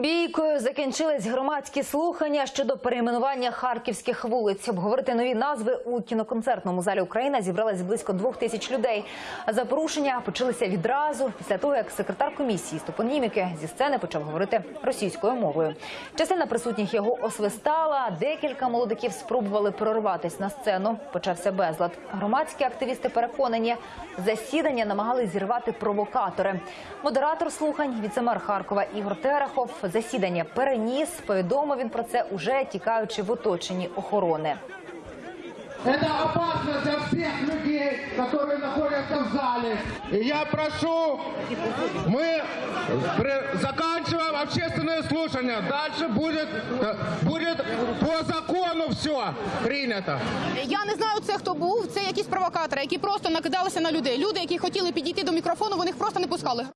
Бійкою закінчились громадські слухання щодо перейменування харківських вулиць. Обговорити нові назви у кіноконцертному залі Україна зібралось близько двох тисяч людей. За порушення почалися відразу після того, як секретар комісії з топоніміки зі сцени почав говорити російською мовою. Частина присутніх його освистала. Декілька молодиків спробували прорватися на сцену. Почався безлад. Громадські активісти переконані, засідання намагались зірвати провокатори. Модератор слухань, віцемер Харкова Ігор Терехов, засідання переніс. Повідомив він про це уже тікаючи в оточенні охорони. Это опасно для всех людей, которые находятся в зале. И я прошу, мы при- заканчиваем общественные слушания. Дальше будет, э, будет по закону все принято. Я не знаю, це хто був. Це якісь провокатори, які просто накидалися на людей. Люди, які хотіли підійти до мікрофону, вони їх просто не пускали.